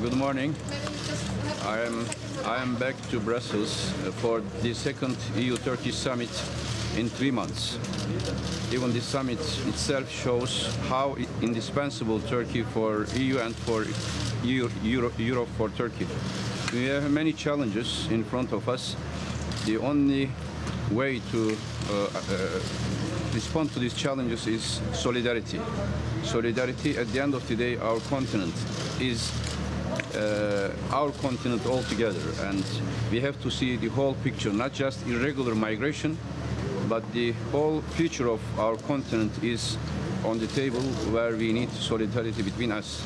good morning. I am, I am back to Brussels for the second EU-Turkey summit in three months. Even the summit itself shows how indispensable Turkey for EU and for EU, Euro, Europe for Turkey. We have many challenges in front of us. The only way to uh, uh, respond to these challenges is solidarity. Solidarity, at the end of the day, our continent is our continent altogether, and we have to see the whole picture, not just irregular migration, but the whole future of our continent is on the table where we need solidarity between us.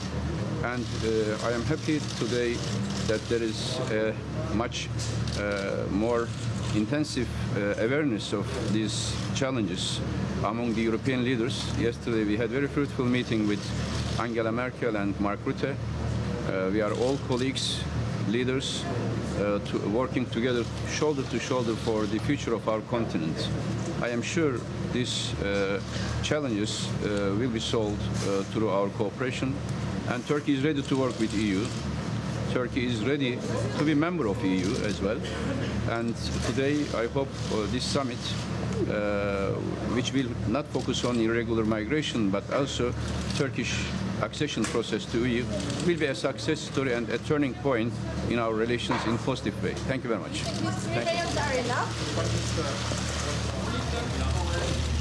And uh, I am happy today that there is uh, much uh, more intensive uh, awareness of these challenges among the European leaders. Yesterday we had a very fruitful meeting with Angela Merkel and Mark Rutte. Uh, we are all colleagues, leaders, uh, to, working together shoulder to shoulder for the future of our continent. I am sure these uh, challenges will be solved through our cooperation and Turkey is ready to work with EU. Turkey is ready to be member of EU as well. And today, I hope uh, this summit, uh, which will not focus on irregular migration, but also Turkish accession process to EU will be a success story and a turning point in our relations in positive way. Thank you very much. Thank you.